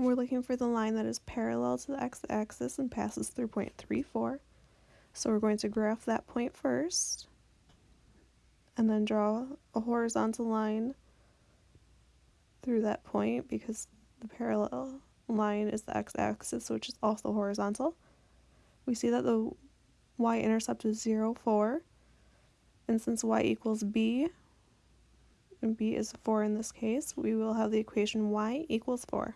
We're looking for the line that is parallel to the x-axis and passes through point 3, 4. So we're going to graph that point first, and then draw a horizontal line through that point because the parallel line is the x-axis, which is also horizontal. We see that the y-intercept is 0, 4, and since y equals b, and b is 4 in this case, we will have the equation y equals 4.